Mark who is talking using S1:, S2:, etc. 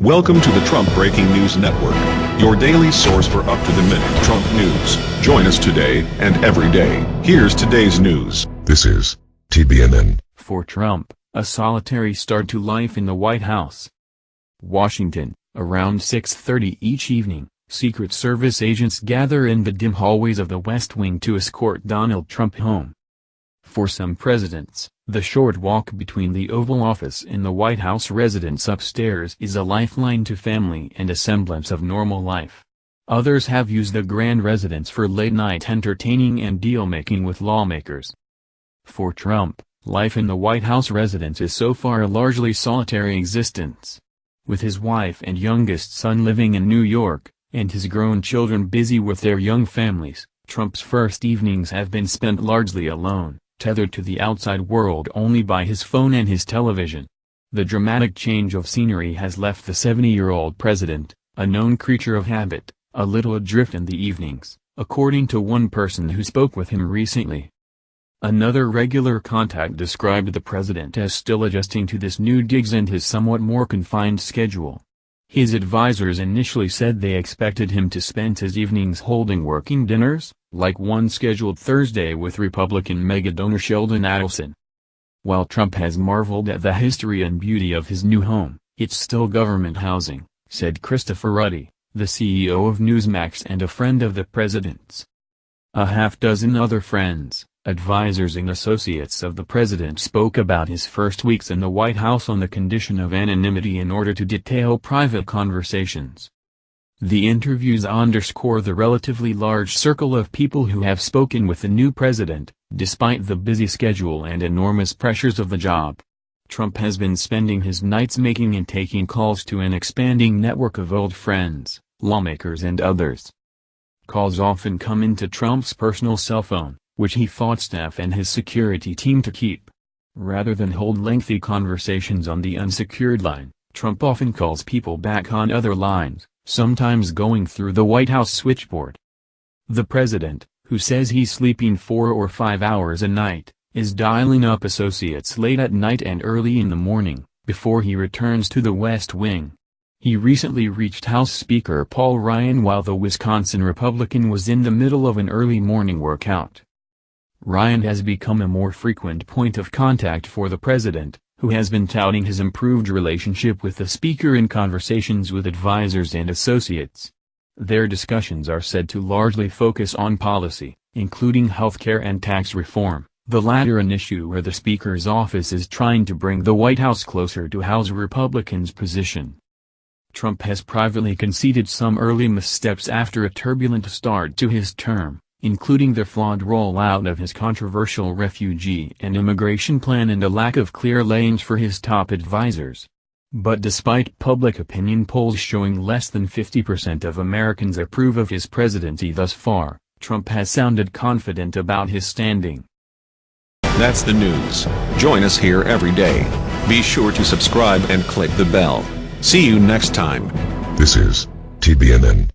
S1: Welcome to the Trump Breaking News Network, your daily source for up-to-the-minute Trump news. Join us today and every day. Here's today's news.
S2: This is TBNN.
S3: For Trump, a solitary start to life in the White House. Washington, around 6.30 each evening, Secret Service agents gather in the dim hallways of the West Wing to escort Donald Trump home. For some presidents, the short walk between the Oval Office and the White House residence upstairs is a lifeline to family and a semblance of normal life. Others have used the grand residence for late-night entertaining and deal-making with lawmakers. For Trump, life in the White House residence is so far a largely solitary existence. With his wife and youngest son living in New York, and his grown children busy with their young families, Trump's first evenings have been spent largely alone tethered to the outside world only by his phone and his television. The dramatic change of scenery has left the 70-year-old president, a known creature of habit, a little adrift in the evenings, according to one person who spoke with him recently. Another regular contact described the president as still adjusting to this new gigs and his somewhat more confined schedule. His advisers initially said they expected him to spend his evenings holding working dinners, like one scheduled Thursday with Republican megadonor Sheldon Adelson. While Trump has marveled at the history and beauty of his new home, it's still government housing, said Christopher Ruddy, the CEO of Newsmax and a friend of the president's. A half dozen other friends, advisers and associates of the president spoke about his first weeks in the White House on the condition of anonymity in order to detail private conversations. The interviews underscore the relatively large circle of people who have spoken with the new president, despite the busy schedule and enormous pressures of the job. Trump has been spending his nights making and taking calls to an expanding network of old friends, lawmakers and others. Calls often come into Trump's personal cell phone, which he fought staff and his security team to keep. Rather than hold lengthy conversations on the unsecured line, Trump often calls people back on other lines, sometimes going through the White House switchboard. The president, who says he's sleeping four or five hours a night, is dialing up associates late at night and early in the morning, before he returns to the West Wing. He recently reached House Speaker Paul Ryan while the Wisconsin Republican was in the middle of an early morning workout. Ryan has become a more frequent point of contact for the president, who has been touting his improved relationship with the speaker in conversations with advisers and associates. Their discussions are said to largely focus on policy, including healthcare and tax reform, the latter an issue where the speaker's office is trying to bring the White House closer to House Republicans' position. Trump has privately conceded some early missteps after a turbulent start to his term including the flawed rollout of his controversial refugee and immigration plan and a lack of clear lanes for his top advisers. But despite public opinion polls showing less than 50% of Americans approve of his presidency thus far, Trump has sounded confident about his standing.
S1: That's the news. Join us here every day. Be sure to subscribe and click the bell. See you next time.
S2: This is TBNN.